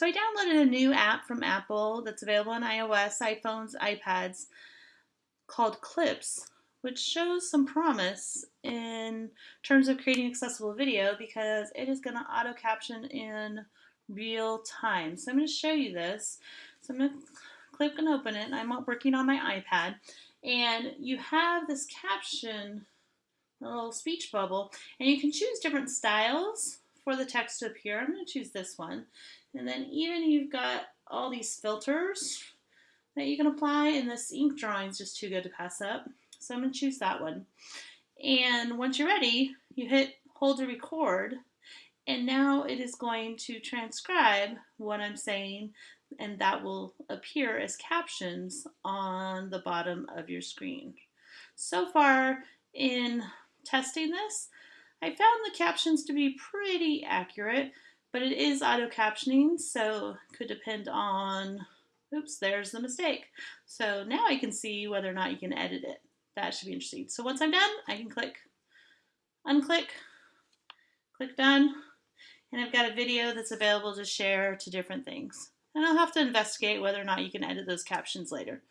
So I downloaded a new app from Apple that's available on iOS, iPhones, iPads called Clips, which shows some promise in terms of creating accessible video because it is going to auto caption in real time. So I'm going to show you this. So I'm going to click and open it. I'm working on my iPad and you have this caption, a little speech bubble, and you can choose different styles for the text to appear. I'm going to choose this one. And then even you've got all these filters that you can apply, and this ink drawing is just too good to pass up. So I'm going to choose that one. And once you're ready, you hit hold to record, and now it is going to transcribe what I'm saying, and that will appear as captions on the bottom of your screen. So far in testing this, I found the captions to be pretty accurate, but it is auto captioning, so could depend on, oops, there's the mistake. So now I can see whether or not you can edit it. That should be interesting. So once I'm done, I can click unclick, click done, and I've got a video that's available to share to different things. And I'll have to investigate whether or not you can edit those captions later.